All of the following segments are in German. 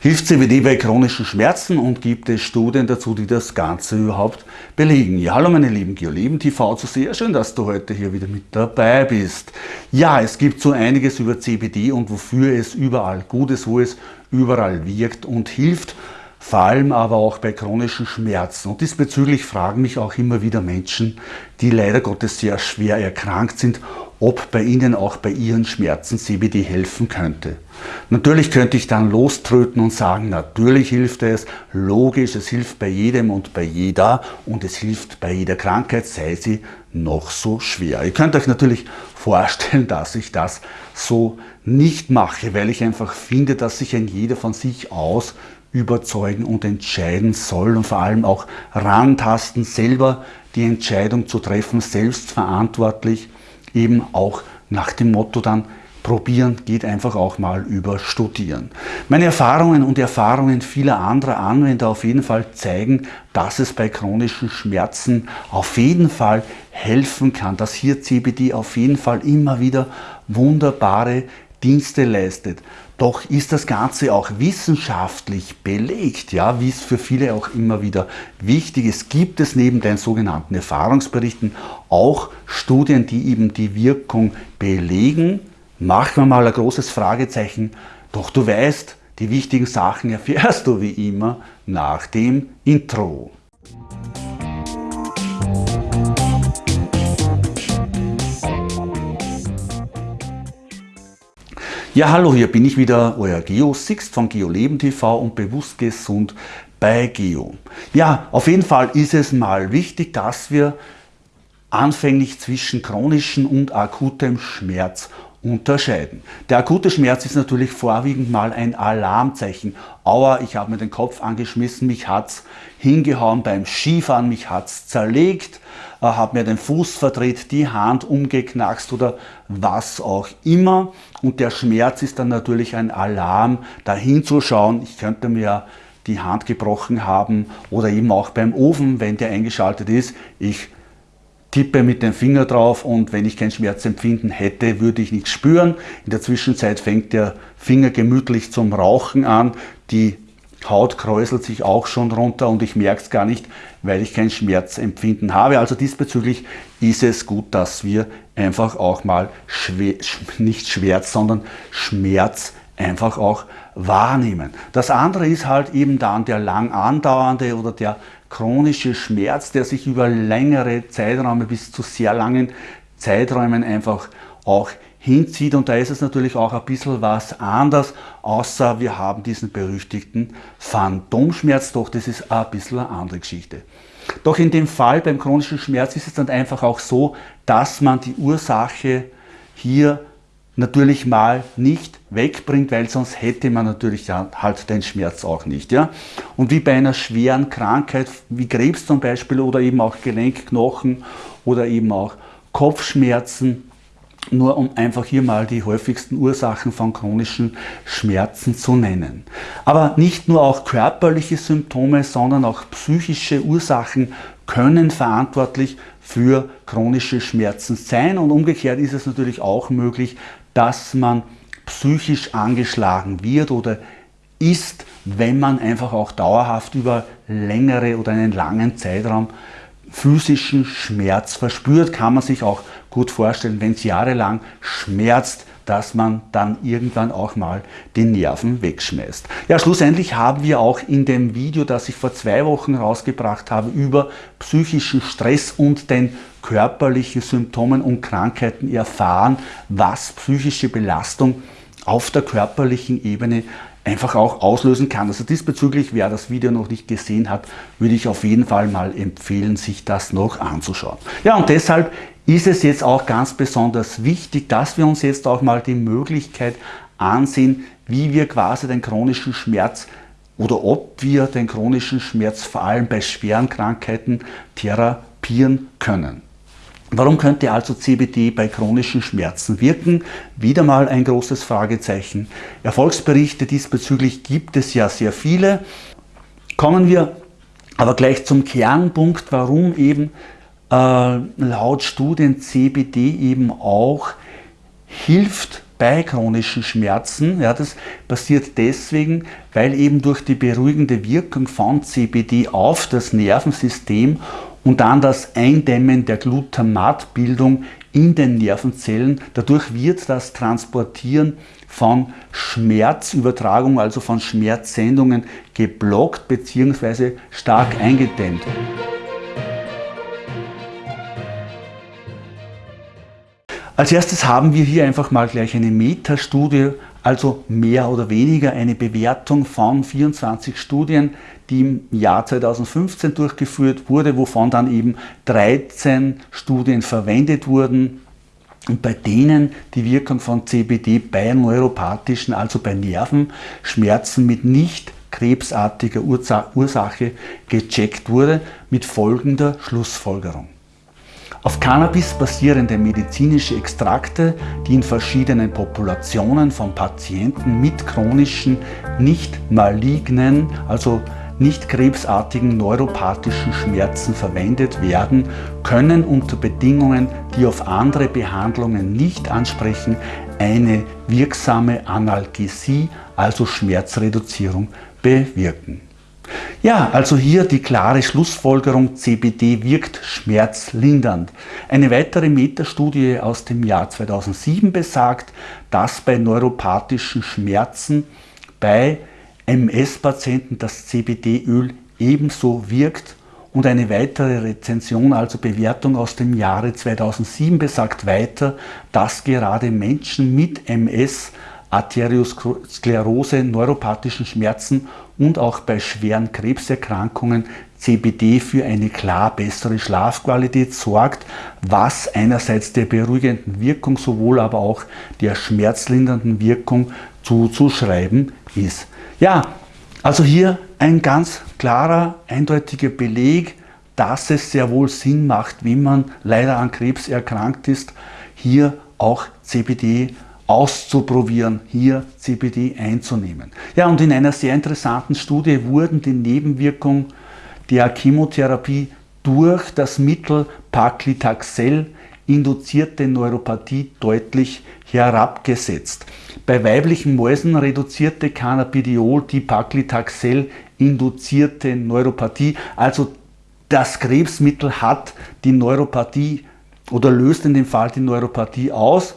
Hilft CBD bei chronischen Schmerzen und gibt es Studien dazu, die das Ganze überhaupt belegen? Ja, hallo meine lieben GeoLeben TV zu sehr schön, dass du heute hier wieder mit dabei bist. Ja, es gibt so einiges über CBD und wofür es überall gut ist, wo es überall wirkt und hilft vor allem aber auch bei chronischen Schmerzen. Und diesbezüglich fragen mich auch immer wieder Menschen, die leider Gottes sehr schwer erkrankt sind, ob bei ihnen auch bei ihren Schmerzen CBD helfen könnte. Natürlich könnte ich dann loströten und sagen, natürlich hilft es, logisch, es hilft bei jedem und bei jeder und es hilft bei jeder Krankheit, sei sie noch so schwer. Ihr könnt euch natürlich vorstellen, dass ich das so nicht mache, weil ich einfach finde, dass sich ein jeder von sich aus überzeugen und entscheiden soll und vor allem auch rantasten, selber die Entscheidung zu treffen, selbstverantwortlich, eben auch nach dem Motto dann, probieren geht einfach auch mal über studieren. Meine Erfahrungen und Erfahrungen vieler anderer Anwender auf jeden Fall zeigen, dass es bei chronischen Schmerzen auf jeden Fall helfen kann, dass hier CBD auf jeden Fall immer wieder wunderbare Dienste leistet. Doch ist das Ganze auch wissenschaftlich belegt, ja, wie es für viele auch immer wieder wichtig ist, gibt es neben den sogenannten Erfahrungsberichten auch Studien, die eben die Wirkung belegen. Machen wir mal ein großes Fragezeichen, doch du weißt, die wichtigen Sachen erfährst du wie immer nach dem Intro. Ja, hallo, hier bin ich wieder, euer Geo Sixt von GeoLeben TV und bewusst gesund bei Geo. Ja, auf jeden Fall ist es mal wichtig, dass wir anfänglich zwischen chronischem und akutem Schmerz unterscheiden. Der akute Schmerz ist natürlich vorwiegend mal ein Alarmzeichen. Aua, ich habe mir den Kopf angeschmissen, mich hat es hingehauen beim Skifahren, mich hat es zerlegt, äh, habe mir den Fuß verdreht, die Hand umgeknackst oder was auch immer. Und der Schmerz ist dann natürlich ein Alarm, dahin zu schauen. Ich könnte mir die Hand gebrochen haben oder eben auch beim Ofen, wenn der eingeschaltet ist. Ich tippe mit dem Finger drauf und wenn ich kein Schmerzempfinden hätte, würde ich nichts spüren. In der Zwischenzeit fängt der Finger gemütlich zum Rauchen an, die Haut kräuselt sich auch schon runter und ich merke es gar nicht, weil ich kein Schmerzempfinden habe. Also diesbezüglich ist es gut, dass wir einfach auch mal schwer, nicht Schmerz, sondern Schmerz einfach auch wahrnehmen. Das andere ist halt eben dann der lang andauernde oder der chronische Schmerz, der sich über längere Zeiträume bis zu sehr langen Zeiträumen einfach auch hinzieht. Und da ist es natürlich auch ein bisschen was anders, außer wir haben diesen berüchtigten Phantomschmerz, doch das ist ein bisschen eine andere Geschichte. Doch in dem Fall beim chronischen Schmerz ist es dann einfach auch so, dass man die Ursache hier natürlich mal nicht wegbringt, weil sonst hätte man natürlich halt den Schmerz auch nicht. Ja? Und wie bei einer schweren Krankheit, wie Krebs zum Beispiel oder eben auch Gelenkknochen oder eben auch Kopfschmerzen, nur um einfach hier mal die häufigsten Ursachen von chronischen Schmerzen zu nennen. Aber nicht nur auch körperliche Symptome, sondern auch psychische Ursachen können verantwortlich für chronische Schmerzen sein und umgekehrt ist es natürlich auch möglich, dass man psychisch angeschlagen wird oder ist, wenn man einfach auch dauerhaft über längere oder einen langen Zeitraum physischen Schmerz verspürt, kann man sich auch gut vorstellen, wenn es jahrelang schmerzt, dass man dann irgendwann auch mal die Nerven wegschmeißt. Ja, schlussendlich haben wir auch in dem Video, das ich vor zwei Wochen rausgebracht habe, über psychischen Stress und den körperlichen Symptomen und Krankheiten erfahren, was psychische Belastung auf der körperlichen Ebene einfach auch auslösen kann. Also diesbezüglich, wer das Video noch nicht gesehen hat, würde ich auf jeden Fall mal empfehlen, sich das noch anzuschauen. Ja, und deshalb ist es jetzt auch ganz besonders wichtig, dass wir uns jetzt auch mal die Möglichkeit ansehen, wie wir quasi den chronischen Schmerz oder ob wir den chronischen Schmerz vor allem bei schweren Krankheiten therapieren können. Warum könnte also CBD bei chronischen Schmerzen wirken? Wieder mal ein großes Fragezeichen. Erfolgsberichte diesbezüglich gibt es ja sehr viele. Kommen wir aber gleich zum Kernpunkt, warum eben äh, laut Studien CBD eben auch hilft bei chronischen Schmerzen. Ja, das passiert deswegen, weil eben durch die beruhigende Wirkung von CBD auf das Nervensystem und dann das Eindämmen der Glutamatbildung in den Nervenzellen, dadurch wird das Transportieren von Schmerzübertragung, also von Schmerzsendungen geblockt bzw. stark eingedämmt. Als erstes haben wir hier einfach mal gleich eine Metastudie, also mehr oder weniger eine Bewertung von 24 Studien, die im Jahr 2015 durchgeführt wurde, wovon dann eben 13 Studien verwendet wurden und bei denen die Wirkung von CBD bei neuropathischen, also bei Nervenschmerzen mit nicht krebsartiger Ursache gecheckt wurde, mit folgender Schlussfolgerung. Auf Cannabis basierende medizinische Extrakte, die in verschiedenen Populationen von Patienten mit chronischen, nicht malignen, also nicht krebsartigen neuropathischen Schmerzen verwendet werden, können unter Bedingungen, die auf andere Behandlungen nicht ansprechen, eine wirksame Analgesie, also Schmerzreduzierung, bewirken. Ja, also hier die klare Schlussfolgerung, CBD wirkt schmerzlindernd. Eine weitere Metastudie aus dem Jahr 2007 besagt, dass bei neuropathischen Schmerzen bei MS-Patienten das CBD-Öl ebenso wirkt und eine weitere Rezension, also Bewertung aus dem Jahre 2007 besagt weiter, dass gerade Menschen mit MS Arteriosklerose, neuropathischen Schmerzen und auch bei schweren Krebserkrankungen CBD für eine klar bessere Schlafqualität sorgt, was einerseits der beruhigenden Wirkung, sowohl aber auch der schmerzlindernden Wirkung zuzuschreiben ist. Ja, also hier ein ganz klarer, eindeutiger Beleg, dass es sehr wohl Sinn macht, wenn man leider an Krebs erkrankt ist, hier auch CBD auszuprobieren, hier CBD einzunehmen. Ja, und in einer sehr interessanten Studie wurden die Nebenwirkungen der Chemotherapie durch das Mittel Paclitaxel induzierte Neuropathie deutlich herabgesetzt. Bei weiblichen Mäusen reduzierte Cannabidiol die Paclitaxel induzierte Neuropathie, also das Krebsmittel hat die Neuropathie oder löst in dem Fall die Neuropathie aus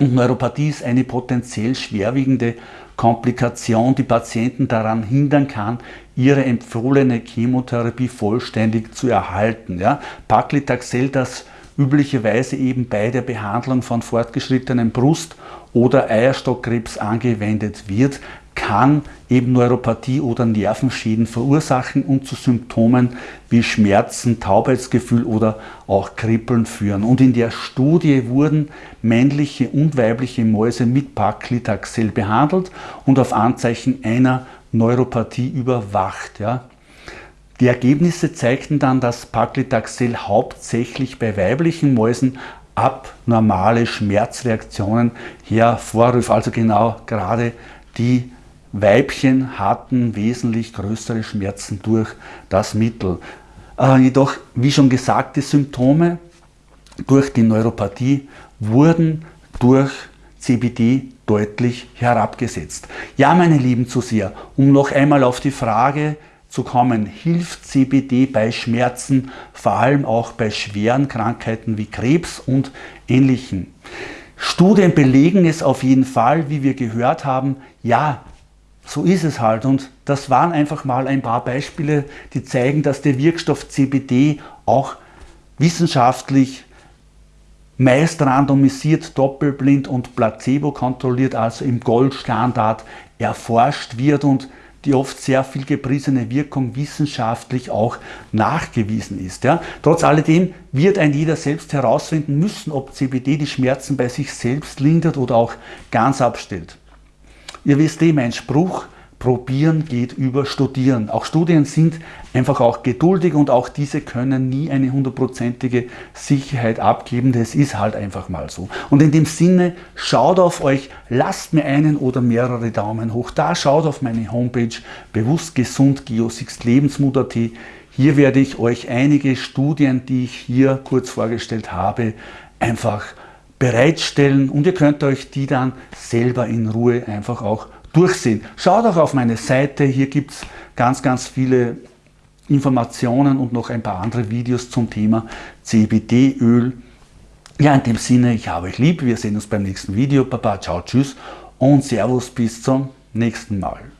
und Neuropathie ist eine potenziell schwerwiegende Komplikation, die Patienten daran hindern kann, ihre empfohlene Chemotherapie vollständig zu erhalten. Ja? Paclitaxel, das üblicherweise eben bei der Behandlung von fortgeschrittenem Brust- oder Eierstockkrebs angewendet wird, kann eben Neuropathie oder Nervenschäden verursachen und zu Symptomen wie Schmerzen, Taubheitsgefühl oder auch Kribbeln führen. Und in der Studie wurden männliche und weibliche Mäuse mit Paclitaxel behandelt und auf Anzeichen einer Neuropathie überwacht. Ja. Die Ergebnisse zeigten dann, dass Paclitaxel hauptsächlich bei weiblichen Mäusen abnormale Schmerzreaktionen hervorruft. Also genau gerade die Weibchen hatten wesentlich größere Schmerzen durch das Mittel. Äh, jedoch, wie schon gesagt, die Symptome durch die Neuropathie wurden durch CBD deutlich herabgesetzt. Ja, meine Lieben Zuseher, um noch einmal auf die Frage zu kommen, hilft CBD bei Schmerzen, vor allem auch bei schweren Krankheiten wie Krebs und ähnlichen. Studien belegen es auf jeden Fall, wie wir gehört haben, ja, so ist es halt und das waren einfach mal ein paar Beispiele, die zeigen, dass der Wirkstoff CBD auch wissenschaftlich meist randomisiert, doppelblind und placebo kontrolliert, also im Goldstandard erforscht wird und die oft sehr viel gepriesene Wirkung wissenschaftlich auch nachgewiesen ist. Ja. Trotz alledem wird ein jeder selbst herausfinden müssen, ob CBD die Schmerzen bei sich selbst lindert oder auch ganz abstellt. Ihr wisst eh, mein Spruch, probieren geht über studieren. Auch Studien sind einfach auch geduldig und auch diese können nie eine hundertprozentige Sicherheit abgeben. Das ist halt einfach mal so. Und in dem Sinne, schaut auf euch, lasst mir einen oder mehrere Daumen hoch da, schaut auf meine Homepage bewusst gesund Lebensmut.at. Hier werde ich euch einige Studien, die ich hier kurz vorgestellt habe, einfach bereitstellen und ihr könnt euch die dann selber in Ruhe einfach auch durchsehen. Schaut auch auf meine Seite, hier gibt es ganz, ganz viele Informationen und noch ein paar andere Videos zum Thema CBD-Öl. Ja, in dem Sinne, ich habe euch lieb, wir sehen uns beim nächsten Video. Baba, ciao, tschüss und Servus, bis zum nächsten Mal.